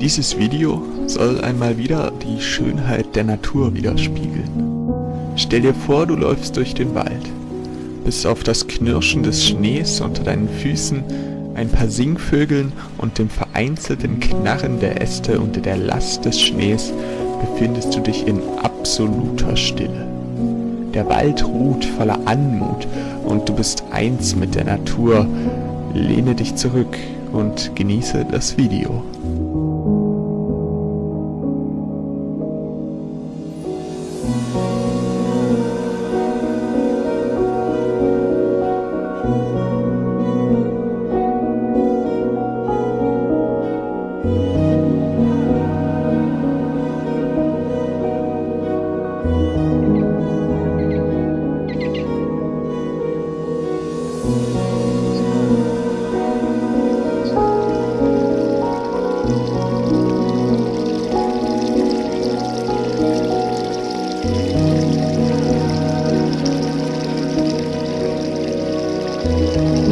Dieses Video soll einmal wieder die Schönheit der Natur widerspiegeln. Stell dir vor, du läufst durch den Wald. Bis auf das Knirschen des Schnees unter deinen Füßen, ein paar Singvögeln und dem vereinzelten Knarren der Äste unter der Last des Schnees befindest du dich in absoluter Stille. Der Wald ruht voller Anmut und du bist eins mit der Natur. Lehne dich zurück und genieße das Video. Música